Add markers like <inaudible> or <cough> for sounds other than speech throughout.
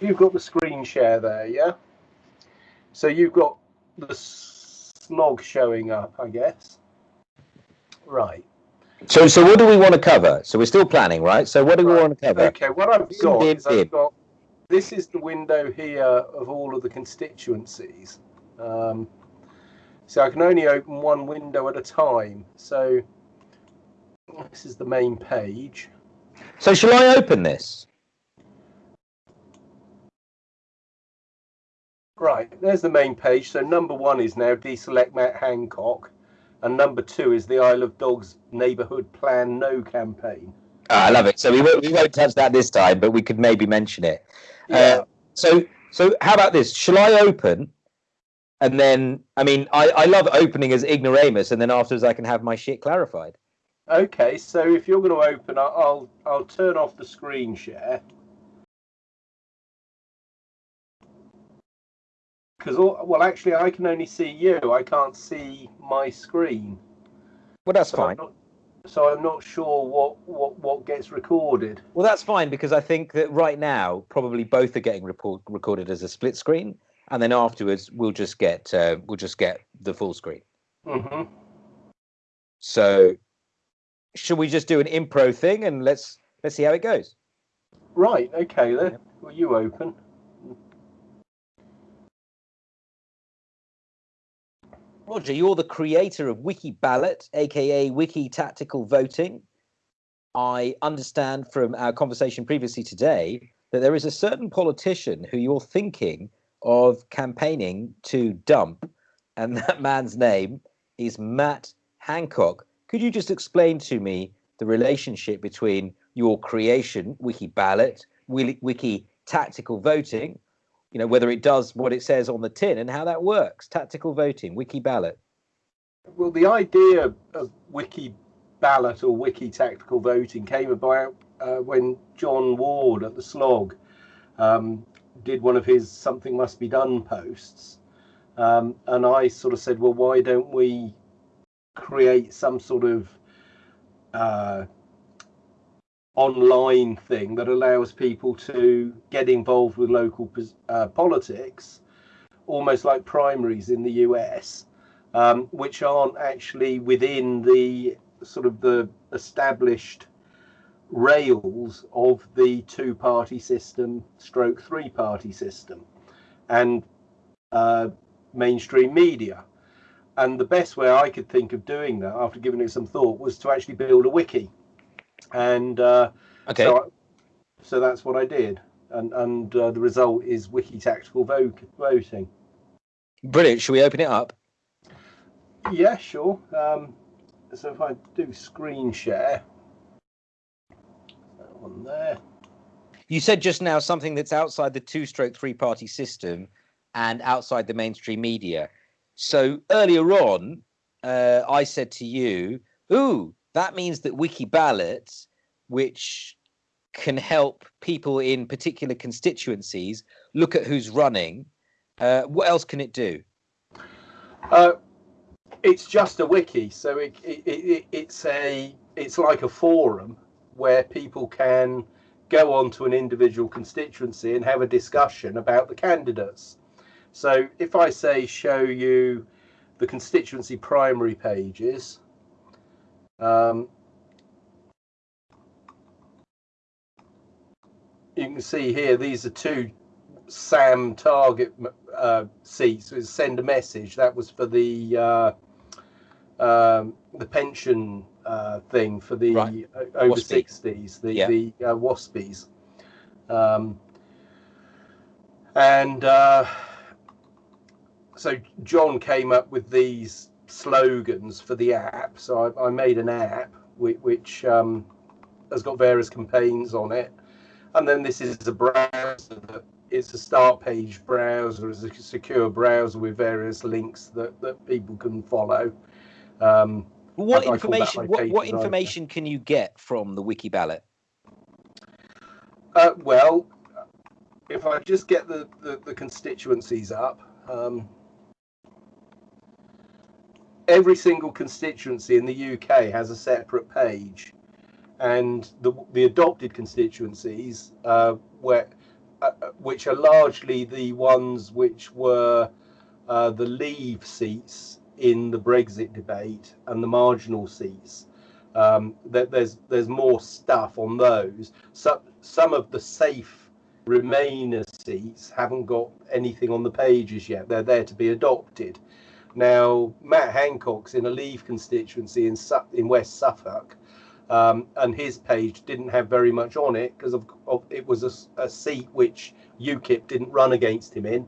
you've got the screen share there, yeah? So you've got the slog showing up, I guess. Right. So, so what do we want to cover? So we're still planning, right? So what do we want to cover? Okay, what I've got is I've got this is the window here of all of the constituencies. Um, so I can only open one window at a time. So this is the main page. So shall I open this? Right, there's the main page. So number one is now deselect Matt Hancock. And number two is the Isle of Dogs Neighbourhood Plan No campaign. Oh, I love it. So we won't, we won't touch that this time, but we could maybe mention it. Uh, yeah. Uh, so so how about this? Shall I open? And then, I mean, I, I love opening as ignoramus, and then afterwards I can have my shit clarified. Okay, so if you're going to open, I'll I'll turn off the screen share. Because well, actually, I can only see you. I can't see my screen. Well, that's so fine. I'm not, so I'm not sure what, what what gets recorded. Well, that's fine because I think that right now probably both are getting report, recorded as a split screen, and then afterwards we'll just get uh, we'll just get the full screen. Mm-hmm. So, should we just do an impro thing and let's let's see how it goes? Right. Okay. Then. Well, you open. Roger, you're the creator of Wiki Ballot, aka Wiki Tactical Voting. I understand from our conversation previously today that there is a certain politician who you're thinking of campaigning to dump, and that man's name is Matt Hancock. Could you just explain to me the relationship between your creation, Wiki Ballot, Wiki Tactical Voting, you know whether it does what it says on the tin and how that works. Tactical voting wiki ballot. Well the idea of wiki ballot or wiki tactical voting came about uh, when john ward at the slog um, did one of his something must be done posts. Um, and i sort of said well why don't we create some sort of uh, online thing that allows people to get involved with local uh, politics, almost like primaries in the US, um, which aren't actually within the sort of the established rails of the two party system stroke three party system and uh, mainstream media. And the best way i could think of doing that after giving it some thought was to actually build a wiki and uh, okay. So, I, so that's what I did, and and uh, the result is wiki tactical voting. Brilliant. Should we open it up? Yeah, sure. Um, so if I do screen share, that one there. You said just now something that's outside the two-stroke three-party system and outside the mainstream media. So earlier on, uh, I said to you, "Ooh, that means that wiki ballots which can help people in particular constituencies look at who's running uh, what else can it do? Uh, it's just a wiki so it, it, it, it's a it's like a forum where people can go on to an individual constituency and have a discussion about the candidates. So if i say show you the constituency primary pages um, you can see here, these are two SAM target uh, seats. So send a message. That was for the uh, um, the pension uh, thing for the right. over WASPI. 60s, the, yeah. the uh, WASPIs. Um, and uh, so John came up with these slogans for the app. So I, I made an app which, which um, has got various campaigns on it. And then this is a browser that it's a start page browser, it's a secure browser with various links that, that people can follow. Um, what information? What, what information can you get from the wiki ballot? Uh, well, if I just get the, the, the constituencies up, um, every single constituency in the UK has a separate page, and the the adopted constituencies uh, where uh, which are largely the ones which were uh, the Leave seats in the Brexit debate and the marginal seats. Um, that there's there's more stuff on those. So, some of the safe Remainer seats haven't got anything on the pages yet. They're there to be adopted. Now, Matt Hancock's in a Leave constituency in in West Suffolk, um, and his page didn't have very much on it because of, of, it was a, a, seat which UKIP didn't run against him in.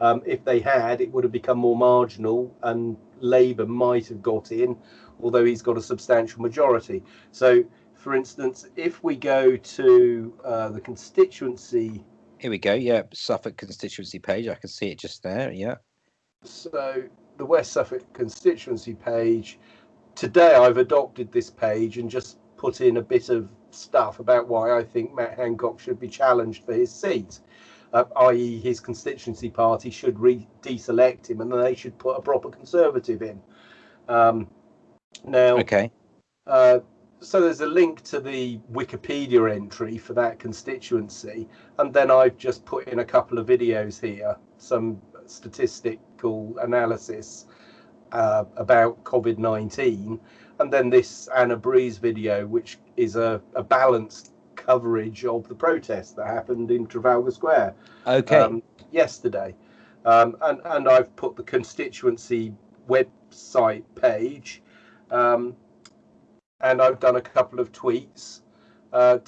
Um, if they had, it would have become more marginal, and Labour might have got in, although he's got a substantial majority. So for instance, if we go to uh, the constituency. Here we go. Yeah, Suffolk constituency page. I can see it just there. Yeah. So the West Suffolk constituency page. Today I've adopted this page and just put in a bit of stuff about why I think Matt Hancock should be challenged for his seat. Uh, i.e., his constituency party should re- deselect him and they should put a proper conservative in. Um, now, okay. Uh, so there's a link to the Wikipedia entry for that constituency, and then I've just put in a couple of videos here, some statistical analysis uh, about COVID 19, and then this Anna Brees video, which is a, a, balanced coverage of the protest that happened in Trafalgar Square okay. Um, yesterday. Um, and, and I've put the constituency website page. Um, and I've done a couple of tweets uh,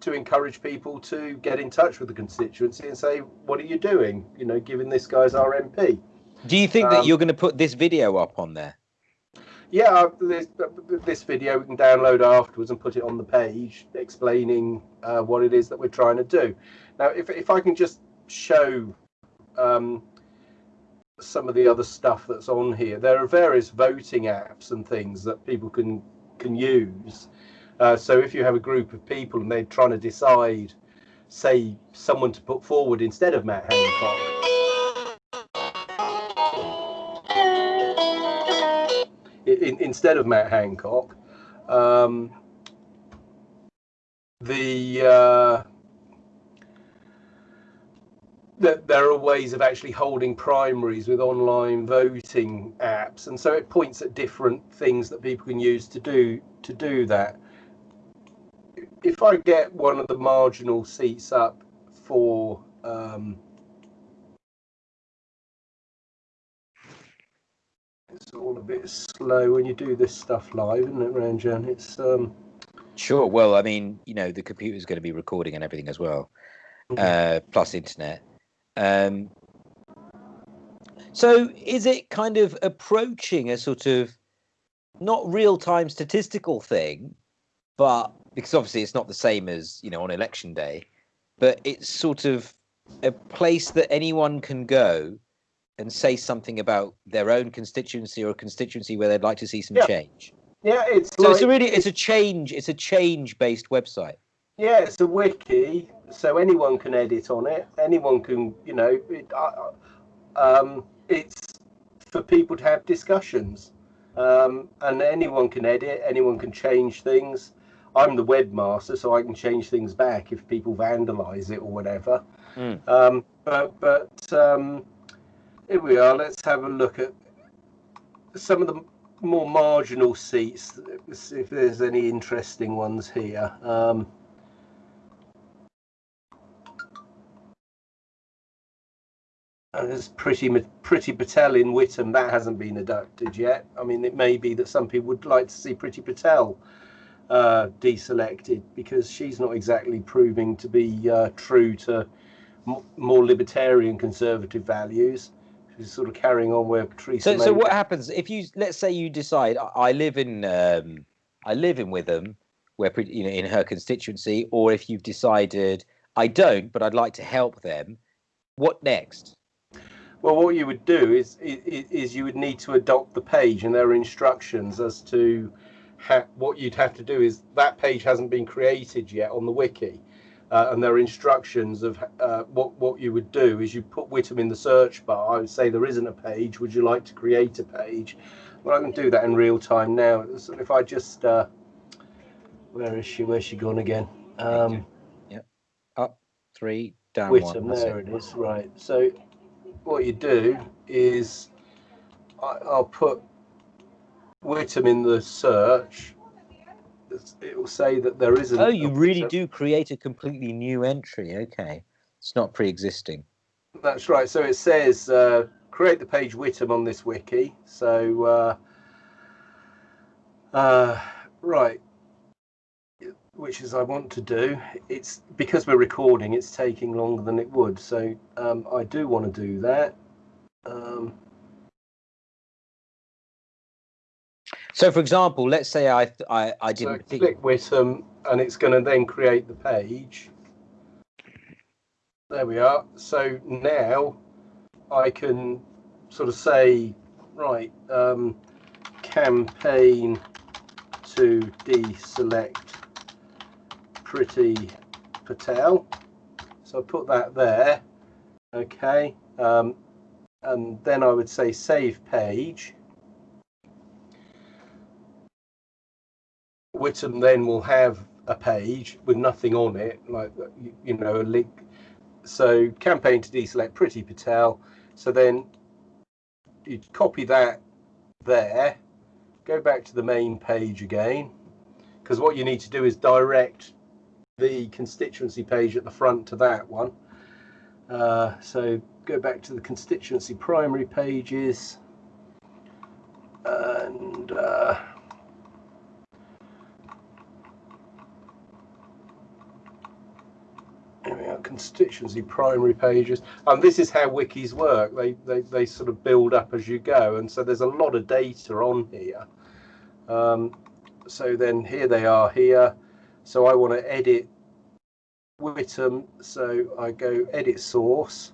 to encourage people to get in touch with the constituency and say, "What are you doing?" You know, giving this guy's our MP. Do you think um, that you're going to put this video up on there? Yeah, this, this video we can download afterwards and put it on the page explaining uh, what it is that we're trying to do. Now, if if I can just show um, some of the other stuff that's on here, there are various voting apps and things that people can can use. Uh, so if you have a group of people and they're trying to decide, say, someone to put forward instead of Matt Hancock. In, instead of Matt Hancock, um, the uh, there are ways of actually holding primaries with online voting apps and so it points at different things that people can use to do to do that if i get one of the marginal seats up for um, it's all a bit slow when you do this stuff live isn't it ranjan? It's um sure. Well i mean you know the computer's going to be recording and everything as well mm-hmm. uh, plus internet. Um, so is it kind of approaching a sort of not real time statistical thing, but because obviously it's not the same as, you know, on election day, but it's sort of a place that anyone can go and say something about their own constituency or a constituency where they'd like to see some yeah. change. Yeah, it's so like, it's a really it's a change it's a change based website. Yeah, it's a wiki, so anyone can edit on it. Anyone can, you know, it, uh, um, it's for people to have discussions, um, and anyone can edit. Anyone can change things. I'm the webmaster, so I can change things back if people vandalize it or whatever. Mm. Um, but but um, here we are. Let's have a look at some of the more marginal seats. If there's any interesting ones here. Um, there's pretty Priti Patel in Witham that hasn't been adopted yet. I mean, it may be that some people would like to see Priti Patel uh, deselected because she's not exactly proving to be uh, true to m- more libertarian conservative values. She's sort of carrying on where Theresa. So, so what happens if you let's say you decide I live in um, I live in Witham, where you know in her constituency, or if you've decided I don't, but I'd like to help them. What next? Well, what you would do is, is, is you would need to adopt the page, and there are instructions as to what you'd have to do. Is that page hasn't been created yet on the wiki, uh, and there are instructions of uh, what what you would do. Is you put Witham in the search bar. I would say there isn't a page. Would you like to create a page? Well, I can do that in real time now. So if I just uh, where is she? Where's she gone again? Um, yep, up three down Witham, one. there it is. Right. So what you do is I, I'll put Witham in the search. It will say that there isn't. Oh, you really do create a completely new entry. Okay, it's not pre-existing. That's right. So it says uh, create the page Witham on this wiki. So uh, uh, right, which is I want to do. It's because we're recording. It's taking longer than it would. So um, I do want to do that. Um, So, for example, let's say I I, I so didn't think. click Witham, and it's going to then create the page. There we are. So now I can sort of say, right, um, campaign to deselect Priti Patel. So I put that there. Okay. Um, and then I would say save page. Witham then will have a page with nothing on it, like you- you know, a link. So campaign to deselect Priti Patel. So then you copy that there, go back to the main page again, because what you need to do is direct the constituency page at the front to that one. Uh, so go back to the constituency primary pages and uh, We are, constituency primary pages. And this is how wikis work. They, they, they sort of build up as you go. And so there's a lot of data on here. Um, so then here they are here. So I want to edit Witham. So I go edit source.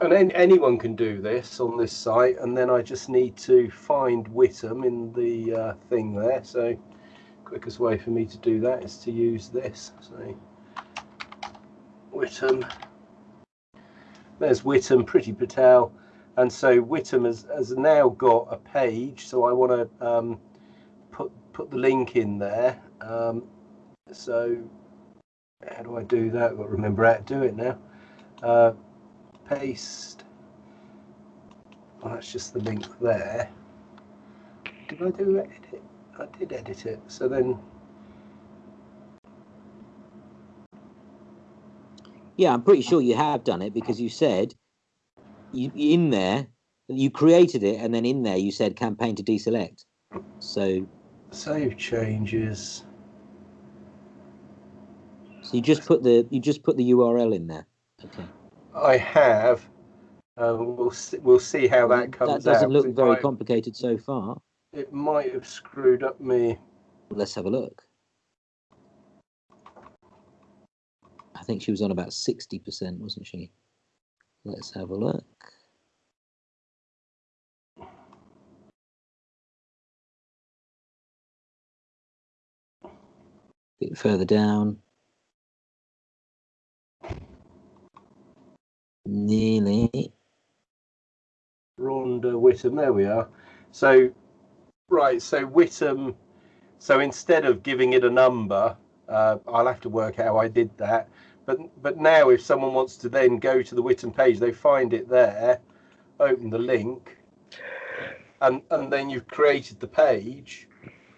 And then anyone can do this on this site. And then I just need to find Witham in the uh, thing there. So quickest way for me to do that is to use this. So Witham. There's Witham, Priti Patel. And so Witham has, has now got a page. So I want to um, put put the link in there. Um, so how do I do that? I've got to remember how to do it now. Uh, paste. Well, that's just the link there. Did I do edit? I did edit it. So then, Yeah, I'm pretty sure you have done it because you said you in there you created it, and then in there you said campaign to deselect. So, save changes. so you just put the you just put the URL in there. Okay. I have. Um, we'll see, we'll see how that comes That doesn't out. look very might- complicated so far. It might have screwed up me. Let's have a look. I think she was on about 60%, wasn't she? Let's have a look. Bit further down. Nearly. Rhonda Witham. There we are. So, right. So Witham. So instead of giving it a number, uh, I'll have to work out how I did that. But but now, if someone wants to then go to the Witham page, they find it there, open the link, and and then you've created the page,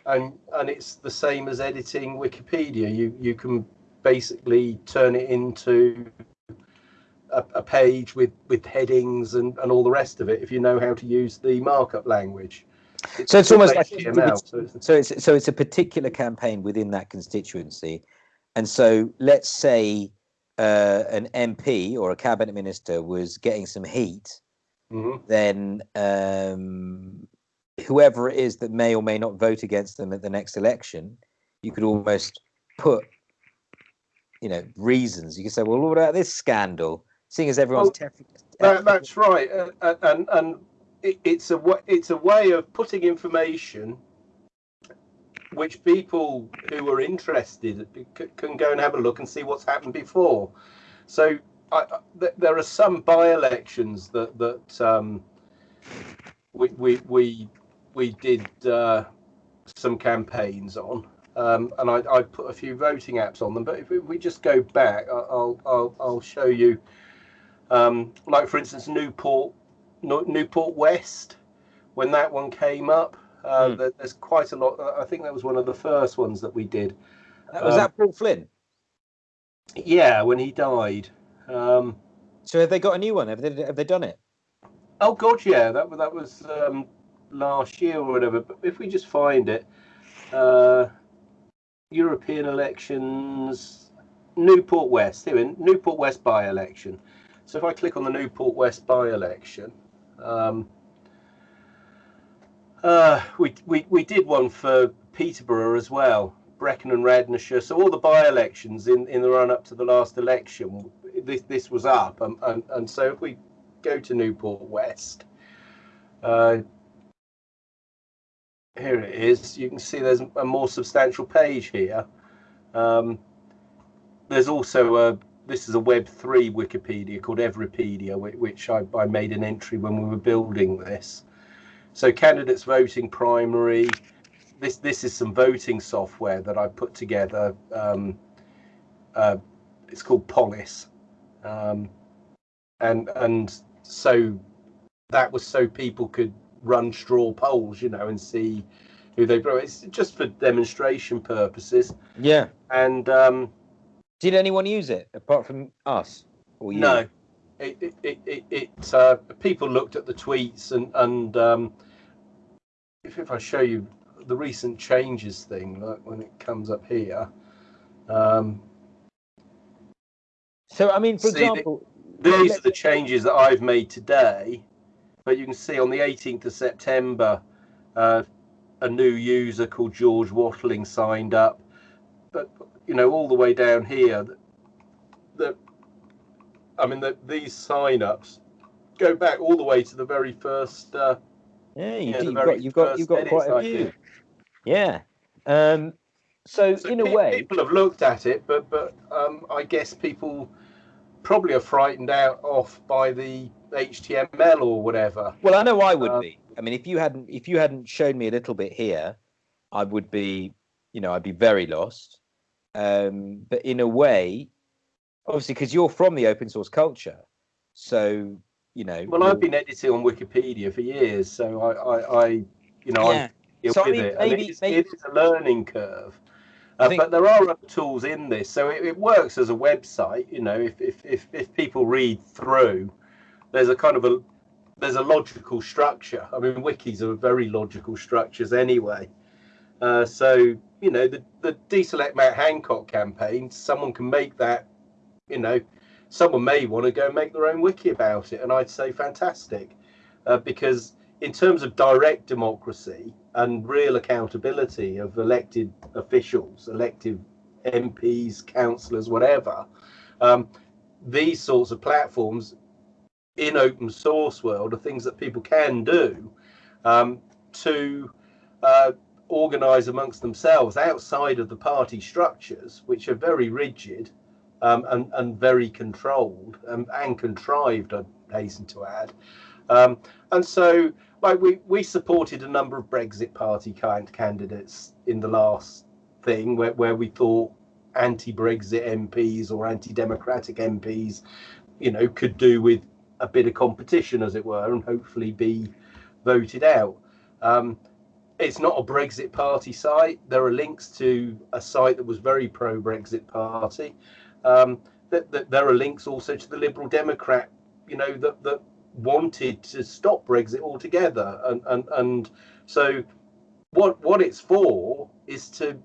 and and it's the same as editing Wikipedia. You you can basically turn it into a, a page with with headings and and all the rest of it if you know how to use the markup language. So it's almost like HTML. So it's, So it's so it's a particular campaign within that constituency, and so let's say uh, an MP or a cabinet minister was getting some heat, Mhm. then um, whoever it is that may or may not vote against them at the next election, you could almost put, you know, reasons. You could say, well, what about this scandal? Seeing as everyone's Well, That, that's right, and and it, it's a it's a way of putting information which people who are interested can go and have a look and see what's happened before. So I, I- th- there are some by-elections that that um, we we we we did uh, some campaigns on. um, and I, I put a few voting apps on them. But if we just go back, I'll I'll I'll show you, um, like for instance, Newport Newport West, when that one came up. Uh, mm. There's quite a lot. I think that was one of the first ones that we did. Was um, that Paul Flynn? Yeah, when he died. Um, so have they got a new one? Have they have they done it? Oh God, yeah. That that was um, last year or whatever. But if we just find it, uh, European elections, Newport West. Here, in Newport West by-election. So if I click on the Newport West by-election, um, uh, we, we we did one for Peterborough as well, Brecon and Radnorshire. So all the by-elections in, in the run-up to the last election, this this was up, and, and, and so if we go to Newport West, uh, here it is. You can see there's a more substantial page here. Um, there's also a this is a Web3 Wikipedia called Everipedia, which I, I made an entry when we were building this. So candidates voting primary. This this is some voting software that I put together. Um, uh, it's called Polis, um, and and so that was so people could run straw polls, you know, and see who they brought. It's just for demonstration purposes. Yeah. And um, did anyone use it apart from us or you? No. It, it, it, it, it uh, people looked at the tweets and and um, if, if I show you the recent changes thing, like when it comes up here. Um, so I mean, for see, example, the, these are the changes that I've made today. But you can see on the 18th of September, uh, a new user called George Watling signed up. But you know, all the way down here, that I mean, that these sign-ups go back all the way to the very first. Uh, yeah, you, have got you've got you've got quite a few. Yeah. Um, so, so, in a way, people have looked at it, but but um, I guess people probably are frightened out off by the HTML or whatever. Well, I know I would um, be. I mean, if you hadn't if you hadn't shown me a little bit here, I would be, you know, I'd be very lost. Um, but in a way, obviously, because you're from the open source culture, so you know. Well, I've been editing on Wikipedia for years, so I, I, I you know, yeah. I'm so, with I mean, it. Maybe, it's, maybe... it's a learning curve. Uh, think... But there are other tools in this, so it, it, works as a website. You know, if, if if if people read through, there's a kind of a there's a logical structure. I mean, wikis are very logical structures anyway. Uh, so you know, the the deselect Matt Hancock campaign, someone can make that. You know, someone may want to go and make their own wiki about it, and I'd say fantastic, uh, because in terms of direct democracy, and real accountability of elected officials, elected MPs, councillors, whatever. Um, these sorts of platforms in open source world are things that people can do um, to uh, organise amongst themselves outside of the party structures, which are very rigid um, and, and very controlled and, and contrived, I hasten to add. Um, and so like we we supported a number of Brexit Party kind candidates in the last thing where, where we thought anti-Brexit MPs or anti-democratic MPs, you know, could do with a bit of competition, as it were, and hopefully be voted out. Um, it's not a Brexit Party site. There are links to a site that was very pro-Brexit Party. Um, that, that there are links also to the Liberal Democrat, you know, that that wanted to stop Brexit altogether, and and and so what what it's for is to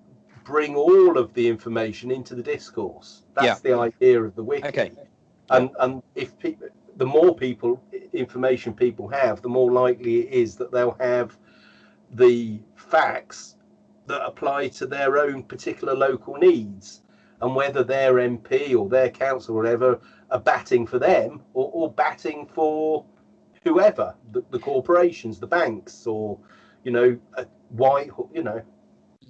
bring all of the information into the discourse. That's yeah. the idea of the wiki. Okay. And and if people, the more people information people have, the more likely it is that they'll have the facts that apply to their own particular local needs and whether their MP or their council or whatever are batting for them or, or batting for whoever the, the corporations, the banks, or you know, white, you know.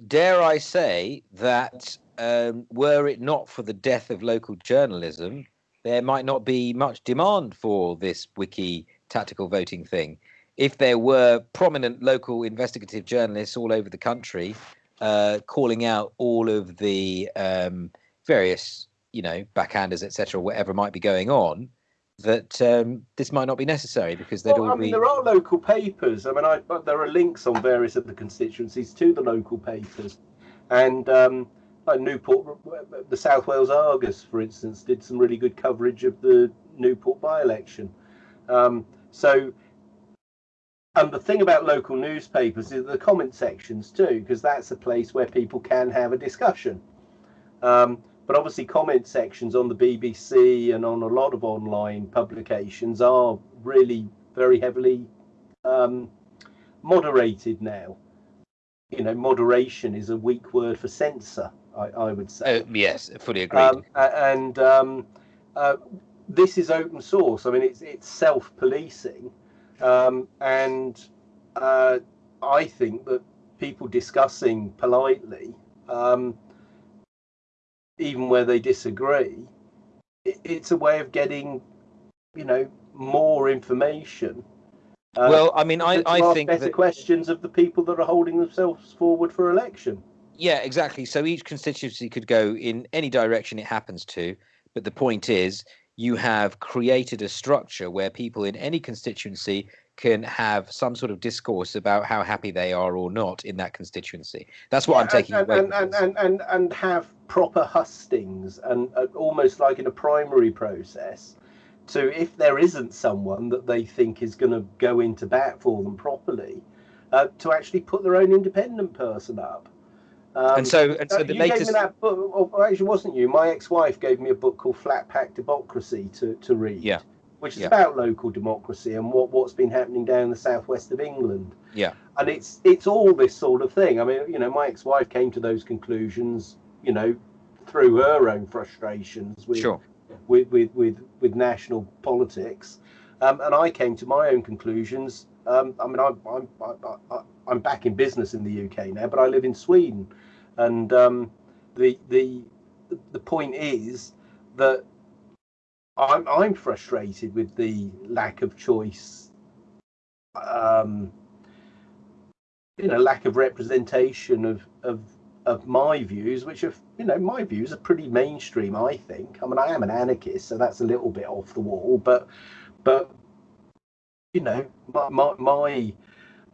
Dare I say that um, were it not for the death of local journalism, there might not be much demand for this wiki tactical voting thing. If there were prominent local investigative journalists all over the country uh, calling out all of the um, various, you know, backhanders, etc., whatever might be going on, that um, this might not be necessary because they'd well, all I mean, be. there are local papers. I mean, I, there are links on various of the constituencies to the local papers, and um, like Newport, the South Wales Argus, for instance, did some really good coverage of the Newport by-election. Um, so, and the thing about local newspapers is the comment sections too, because that's a place where people can have a discussion. Um, but obviously, comment sections on the BBC and on a lot of online publications are really very heavily um, moderated now. You know, moderation is a weak word for censor, I, I would say. Oh, yes, fully agreed. Um, and um, uh, this is open source. I mean, it's it's self-policing, um, and uh, I think that people discussing politely um, even where they disagree, it, it's a way of getting, you know, more information. Uh, well, I mean, I, I think better that, questions of the people that are holding themselves forward for election. Yeah, exactly. So each constituency could go in any direction it happens to, but the point is, you have created a structure where people in any constituency can have some sort of discourse about how happy they are or not in that constituency. That's what yeah, I'm taking and, away. And, and, and, and, and have proper hustings and uh, almost like in a primary process. So if there isn't someone that they think is going to go into bat for them properly, uh, to actually put their own independent person up. Um, and so, and so uh, the you latest. Gave me that book, or actually, wasn't you? My ex-wife gave me a book called Flat Pack Democracy to to read. Yeah which is yeah. about local democracy and what what's been happening down the southwest of England. Yeah, and it's it's all this sort of thing. I mean, you know, my ex-wife came to those conclusions, you know, through her own frustrations with sure. with, with with with national politics, um, and I came to my own conclusions. Um, I mean, I'm I'm I, I'm back in business in the UK now, but I live in Sweden, and um, the the the point is that I'm I'm frustrated with the lack of choice. Um, you know, lack of representation of of of my views, which are you know my views are pretty mainstream. I think. I mean, I am an anarchist, so that's a little bit off the wall, but but you know, my my, my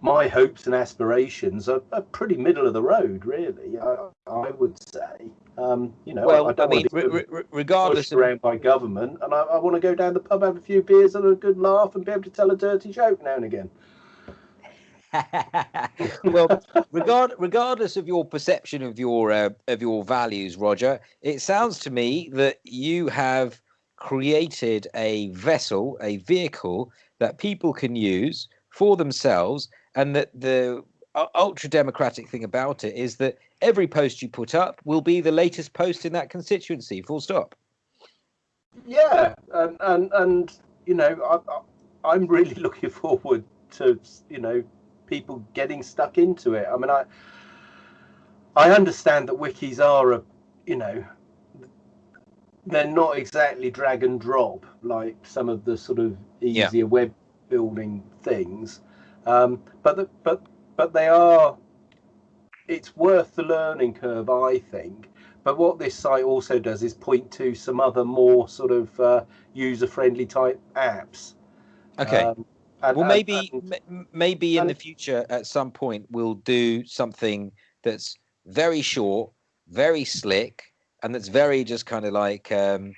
my hopes and aspirations are, are, pretty middle of the road, really. I, I would say, um, you know, well, I, don't I mean, to be regardless of... around by government, and I, I, want to go down the pub, have a few beers, and a good laugh, and be able to tell a dirty joke now and again. <laughs> well, regard, regardless of your perception of your uh, of your values, Roger, it sounds to me that you have created a vessel, a vehicle that people can use for themselves and that the ultra democratic thing about it is that every post you put up will be the latest post in that constituency full stop. Yeah and and, and you know I, i'm really <laughs> looking forward to you know people getting stuck into it. I mean i i understand that wikis are a you know they're not exactly drag and drop like some of the sort of easier yeah. web building things um, but the, but but they are. It's worth the learning curve, I think. But what this site also does is point to some other more sort of uh, user-friendly type apps. Okay. Um, and, well, maybe and, m- maybe in the future at some point we'll do something that's very short, very slick, and that's very just kind of like um,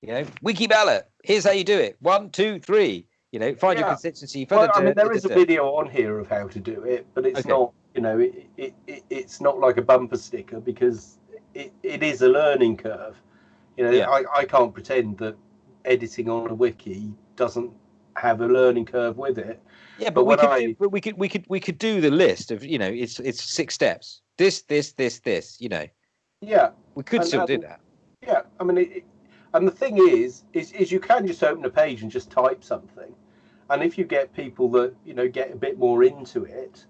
you know, wiki ballot. Here's how you do it. One, two, three. You know, find yeah. your consistency. Well, I mean, there is a video on here of how to do it, but it's okay. not. You know, it, it, it, it's not like a bumper sticker because it, it is a learning curve. You know, yeah. I, I can't pretend that editing on a wiki doesn't have a learning curve with it. Yeah, but, but we could, I... do, but we could, we could, we could do the list of, you know, it's it's six steps. This, this, this, this. You know. Yeah. We could and, still do that. Yeah, I mean, it, and the thing is, is, is you can just open a page and just type something and if you get people that you know get a bit more into it,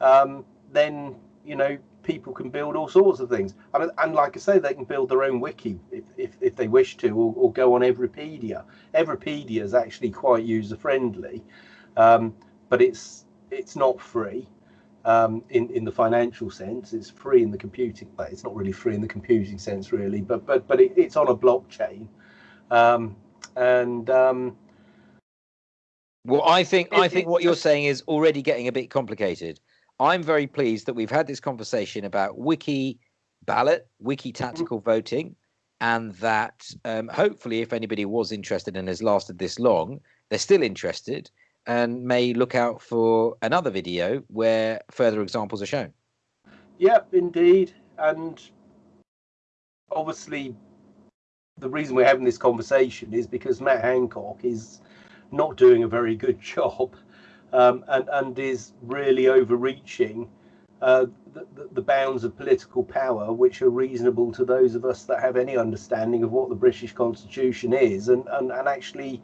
um, then you know people can build all sorts of things. And, and like I say, they can build their own wiki if, if, if they wish to, or, or, go on Everipedia. Everipedia is actually quite user friendly, um, but it's it's not free. Um, in in the financial sense. It's free in the computing. Well, it's not really free in the computing sense, really, but but but it, it's on a blockchain, um, and um, well, I think It- I think what you're saying is already getting a bit complicated. I'm very pleased that we've had this conversation about wiki ballot, wiki tactical voting, and that um, hopefully, if anybody was interested and has lasted this long, they're still interested and may look out for another video where further examples are shown. yeah, indeed, and obviously, the reason we're having this conversation is because Matt Hancock is not doing a very good <laughs> job, um, and and is really overreaching. Uh, the, the, the bounds of political power, which are reasonable to those of us that have any understanding of what the British Constitution is, and, and, and actually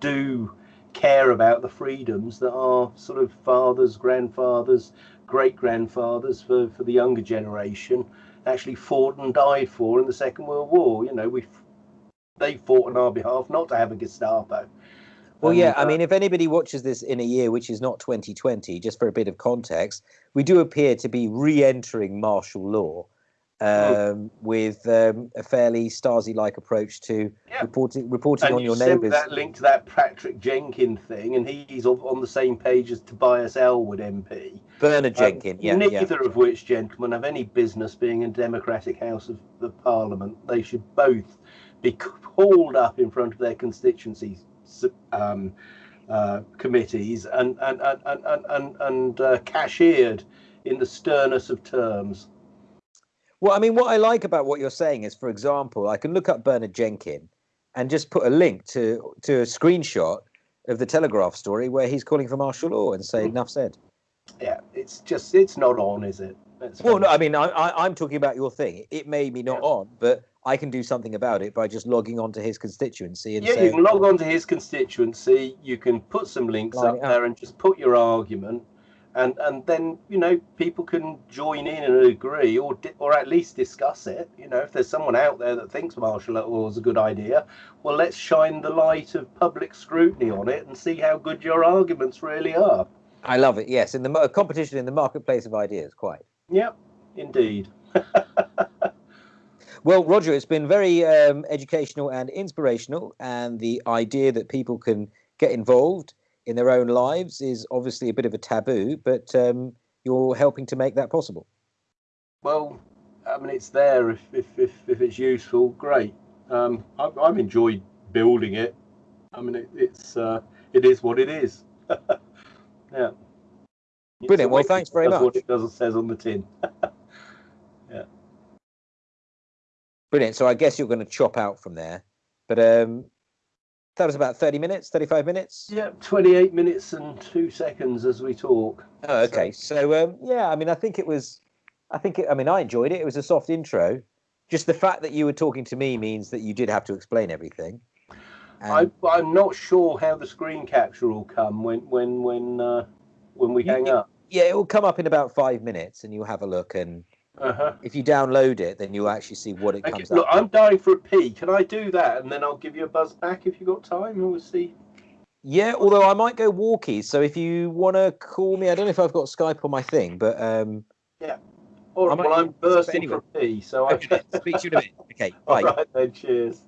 do care about the freedoms that our sort of fathers, grandfathers, great grandfathers for, for the younger generation actually fought and died for in the Second World War. You know, we they fought on our behalf not to have a Gestapo. Well, yeah, I uh, mean, if anybody watches this in a year which is not 2020, just for a bit of context, we do appear to be re-entering martial law. Um, with um, a fairly Stasi-like approach to Yeah. reporting reporting and on you your sent neighbours. that link to that Patrick Jenkin thing, and he's on, the same page as Tobias Ellwood MP. Bernard Um, Jenkin, yeah, yeah. Neither of which gentlemen have any business being in democratic house of the parliament. They should both be called up in front of their constituencies um, uh, committees and and and and and, and, and uh, cashiered in the sternest of terms. Well, I mean, what I like about what you're saying is, for example, I can look up Bernard Jenkin and just put a link to to a screenshot of the Telegraph story where he's calling for martial law and say, Mm. "Enough said." Yeah, it's just it's not on, is it? Let's Well, no. I mean, I, I, I'm talking about your thing. It may be not Yeah. on, but I can do something about it by just logging on to his constituency and Yeah, you can log on to his constituency. You can put some links up. there and just put your argument, and and then you know people can join in and agree, or di- or at least discuss it. You know, if there's someone out there that thinks martial law is a good idea, well, let's shine the light of public scrutiny on it and see how good your arguments really are. I love it. Yes, in the mo- competition in the marketplace of ideas, quite. Yep, indeed. <laughs> Well, Roger, it's been very um, educational and inspirational, and the idea that people can get involved in their own lives is obviously a bit of a taboo, but um, you're helping to make that possible. Well, I mean, it's there if if if, if it's useful, great. Um, I've, I've enjoyed building it. I mean, it, it's uh, it is what it is. <laughs> yeah. Brilliant. Well, thanks very does What much. it does says on the tin. <laughs> yeah. Brilliant. So I guess you're going to chop out from there, but um, that was about 30 minutes, 35 minutes. Yeah, 28 minutes and two seconds as we talk. Oh, okay. So um, yeah, I mean, I think it was, I think, it, I mean, I enjoyed it. It was a soft intro. Just the fact that you were talking to me means that you did have to explain everything. I, I'm not sure how the screen capture will come when when when uh, when we hang up. yeah, it will come up in about five minutes, and you'll have a look. And Uh-huh. if you download it, then you'll actually see what it comes look. I'm dying for a pee. Can I do that, and then I'll give you a buzz back if you've got time, and we'll see. Yeah, although I might go walkies. So if you want to call me, I don't know if I've got Skype on my thing, but um, All I'm well, I'm bursting anyway. for a pee, so I. okay, speak to you in a bit. Okay, <laughs> bye. right then. Cheers.